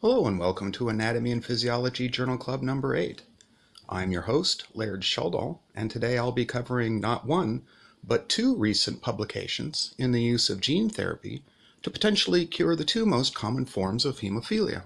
Hello and welcome to Anatomy and Physiology Journal Club number 8. I'm your host, Laird Sheldahl, and today I'll be covering not one, but two recent publications in the use of gene therapy to potentially cure the two most common forms of hemophilia.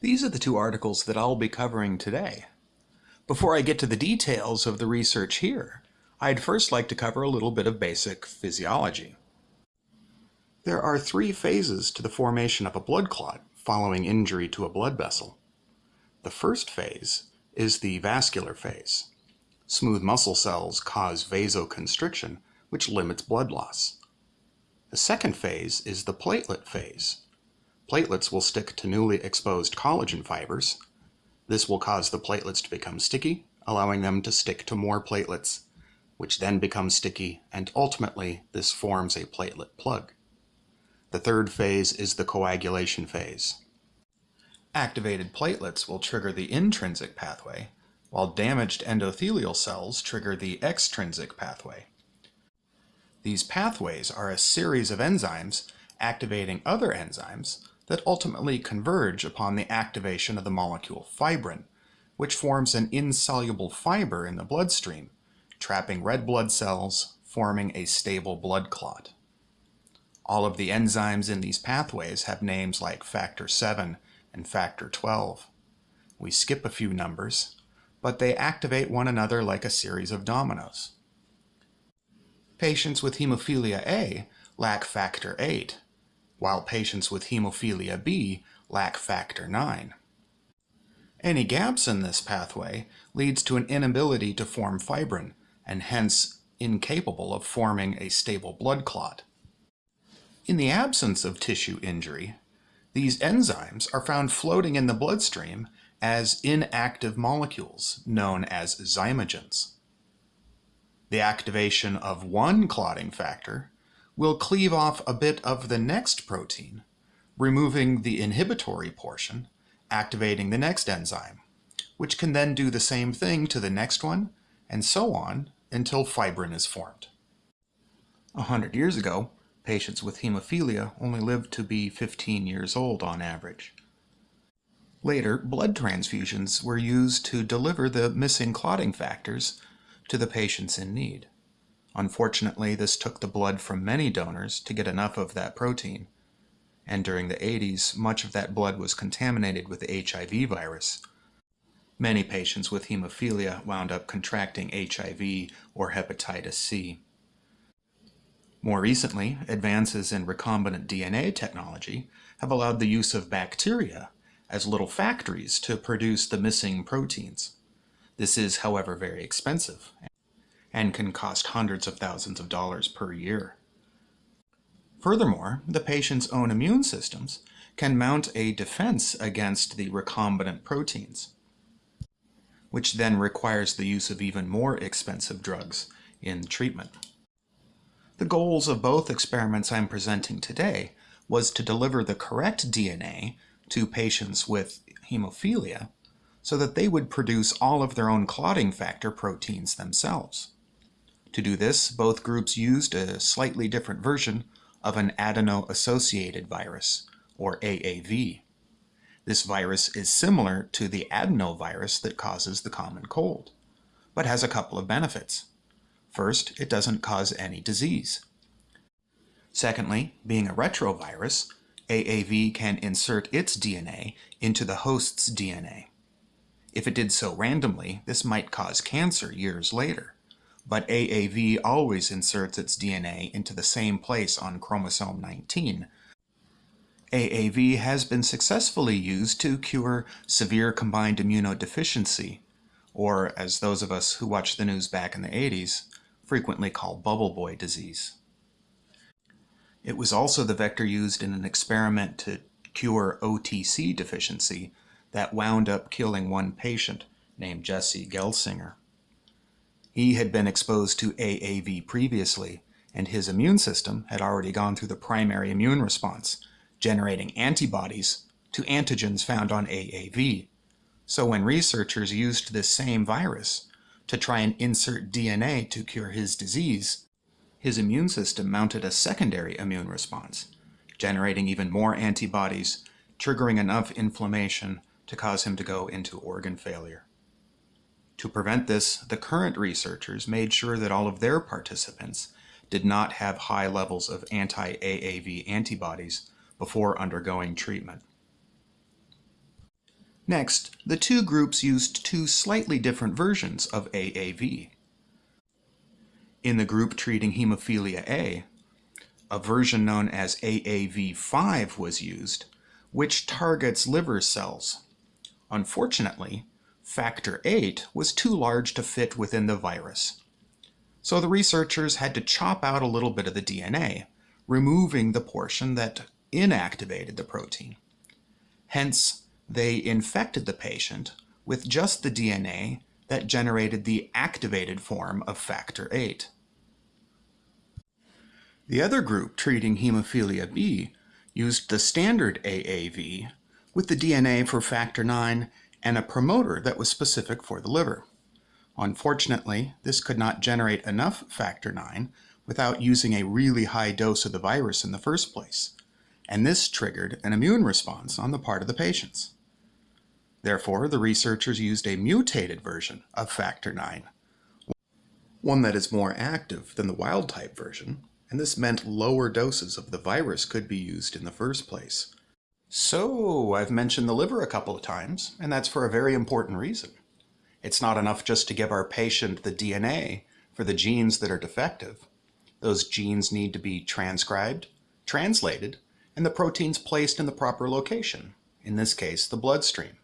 These are the two articles that I'll be covering today. Before I get to the details of the research here, I'd first like to cover a little bit of basic physiology. There are three phases to the formation of a blood clot following injury to a blood vessel. The first phase is the vascular phase. Smooth muscle cells cause vasoconstriction, which limits blood loss. The second phase is the platelet phase. Platelets will stick to newly exposed collagen fibers. This will cause the platelets to become sticky, allowing them to stick to more platelets, which then become sticky, and ultimately this forms a platelet plug. The third phase is the coagulation phase. Activated platelets will trigger the intrinsic pathway, while damaged endothelial cells trigger the extrinsic pathway. These pathways are a series of enzymes activating other enzymes that ultimately converge upon the activation of the molecule fibrin, which forms an insoluble fiber in the bloodstream, trapping red blood cells, forming a stable blood clot. All of the enzymes in these pathways have names like factor 7 and factor 12. We skip a few numbers, but they activate one another like a series of dominoes. Patients with hemophilia A lack factor 8, while patients with hemophilia B lack factor 9. Any gaps in this pathway leads to an inability to form fibrin, and hence incapable of forming a stable blood clot. In the absence of tissue injury, these enzymes are found floating in the bloodstream as inactive molecules known as zymogens. The activation of one clotting factor will cleave off a bit of the next protein, removing the inhibitory portion, activating the next enzyme, which can then do the same thing to the next one, and so on until fibrin is formed. A hundred years ago, Patients with hemophilia only lived to be 15 years old on average. Later, blood transfusions were used to deliver the missing clotting factors to the patients in need. Unfortunately, this took the blood from many donors to get enough of that protein, and during the 80s, much of that blood was contaminated with the HIV virus. Many patients with hemophilia wound up contracting HIV or hepatitis C. More recently, advances in recombinant DNA technology have allowed the use of bacteria as little factories to produce the missing proteins. This is, however, very expensive and can cost hundreds of thousands of dollars per year. Furthermore, the patient's own immune systems can mount a defense against the recombinant proteins, which then requires the use of even more expensive drugs in treatment. The goals of both experiments I'm presenting today was to deliver the correct DNA to patients with hemophilia so that they would produce all of their own clotting factor proteins themselves. To do this, both groups used a slightly different version of an adeno-associated virus, or AAV. This virus is similar to the adenovirus that causes the common cold, but has a couple of benefits. First, it doesn't cause any disease. Secondly, being a retrovirus, AAV can insert its DNA into the host's DNA. If it did so randomly, this might cause cancer years later. But AAV always inserts its DNA into the same place on chromosome 19. AAV has been successfully used to cure severe combined immunodeficiency, or as those of us who watched the news back in the 80s, frequently called bubble boy disease. It was also the vector used in an experiment to cure OTC deficiency that wound up killing one patient named Jesse Gelsinger. He had been exposed to AAV previously, and his immune system had already gone through the primary immune response, generating antibodies to antigens found on AAV. So when researchers used this same virus to try and insert DNA to cure his disease, his immune system mounted a secondary immune response, generating even more antibodies triggering enough inflammation to cause him to go into organ failure. To prevent this, the current researchers made sure that all of their participants did not have high levels of anti-AAV antibodies before undergoing treatment. Next, the two groups used two slightly different versions of AAV. In the group treating hemophilia A, a version known as AAV5 was used, which targets liver cells. Unfortunately, factor VIII was too large to fit within the virus. So the researchers had to chop out a little bit of the DNA, removing the portion that inactivated the protein. Hence, they infected the patient with just the DNA that generated the activated form of factor VIII. The other group treating hemophilia B used the standard AAV with the DNA for factor IX and a promoter that was specific for the liver. Unfortunately, this could not generate enough factor IX without using a really high dose of the virus in the first place, and this triggered an immune response on the part of the patients. Therefore, the researchers used a mutated version of factor IX, one that is more active than the wild-type version, and this meant lower doses of the virus could be used in the first place. So, I've mentioned the liver a couple of times, and that's for a very important reason. It's not enough just to give our patient the DNA for the genes that are defective. Those genes need to be transcribed, translated, and the proteins placed in the proper location, in this case, the bloodstream.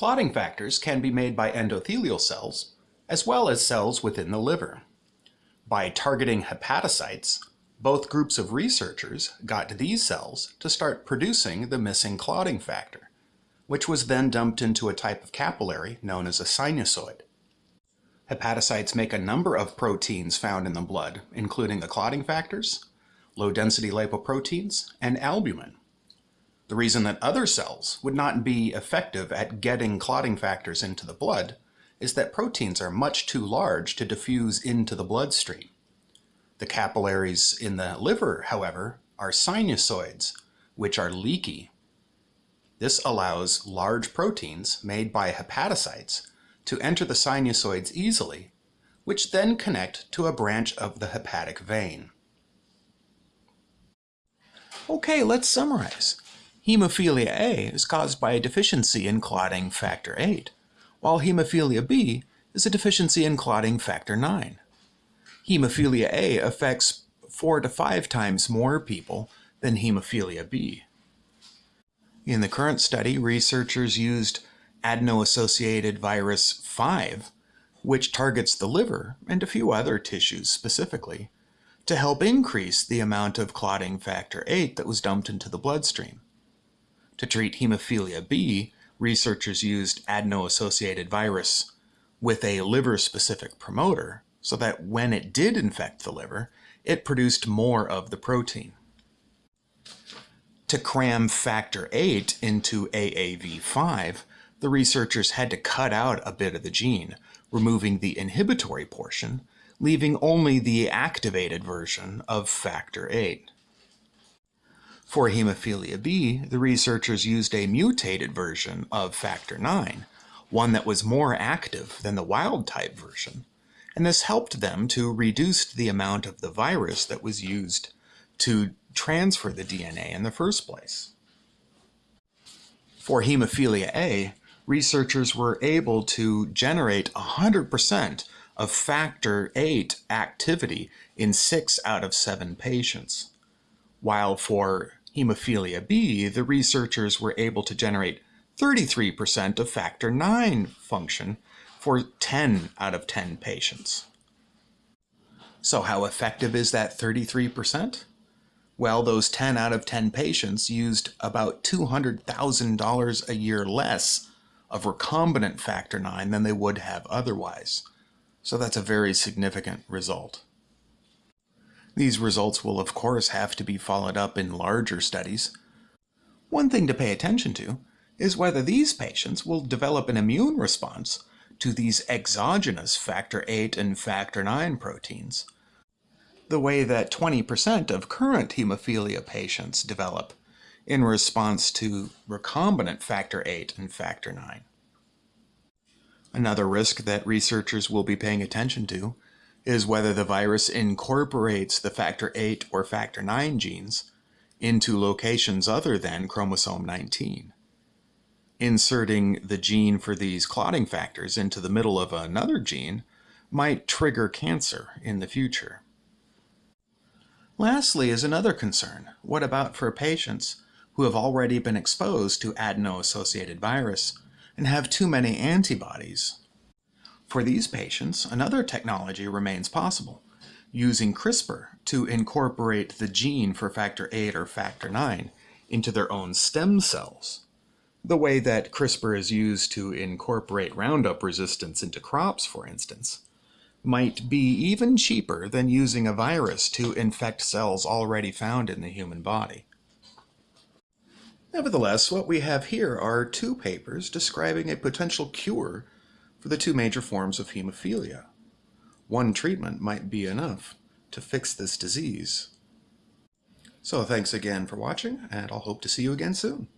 Clotting factors can be made by endothelial cells, as well as cells within the liver. By targeting hepatocytes, both groups of researchers got these cells to start producing the missing clotting factor, which was then dumped into a type of capillary known as a sinusoid. Hepatocytes make a number of proteins found in the blood, including the clotting factors, low-density lipoproteins, and albumin. The reason that other cells would not be effective at getting clotting factors into the blood is that proteins are much too large to diffuse into the bloodstream. The capillaries in the liver, however, are sinusoids, which are leaky. This allows large proteins made by hepatocytes to enter the sinusoids easily, which then connect to a branch of the hepatic vein. Okay, let's summarize. Hemophilia A is caused by a deficiency in clotting factor VIII, while hemophilia B is a deficiency in clotting factor IX. Hemophilia A affects four to five times more people than hemophilia B. In the current study, researchers used adeno-associated virus 5, which targets the liver and a few other tissues specifically, to help increase the amount of clotting factor VIII that was dumped into the bloodstream. To treat hemophilia B, researchers used adeno-associated virus with a liver-specific promoter so that when it did infect the liver, it produced more of the protein. To cram factor VIII into AAV5, the researchers had to cut out a bit of the gene, removing the inhibitory portion, leaving only the activated version of factor VIII. For hemophilia B, the researchers used a mutated version of factor IX, one that was more active than the wild-type version, and this helped them to reduce the amount of the virus that was used to transfer the DNA in the first place. For hemophilia A, researchers were able to generate 100% of factor VIII activity in 6 out of 7 patients, while for hemophilia B, the researchers were able to generate 33% of factor IX function for 10 out of 10 patients. So how effective is that 33%? Well, those 10 out of 10 patients used about $200,000 a year less of recombinant factor IX than they would have otherwise. So that's a very significant result. These results will of course have to be followed up in larger studies. One thing to pay attention to is whether these patients will develop an immune response to these exogenous factor VIII and factor IX proteins, the way that 20% of current hemophilia patients develop in response to recombinant factor VIII and factor IX. Another risk that researchers will be paying attention to is whether the virus incorporates the factor VIII or factor IX genes into locations other than chromosome 19. Inserting the gene for these clotting factors into the middle of another gene might trigger cancer in the future. Lastly is another concern. What about for patients who have already been exposed to adeno-associated virus and have too many antibodies? For these patients, another technology remains possible, using CRISPR to incorporate the gene for factor VIII or factor IX into their own stem cells. The way that CRISPR is used to incorporate Roundup resistance into crops, for instance, might be even cheaper than using a virus to infect cells already found in the human body. Nevertheless, what we have here are two papers describing a potential cure for the two major forms of hemophilia. One treatment might be enough to fix this disease. So thanks again for watching, and I'll hope to see you again soon.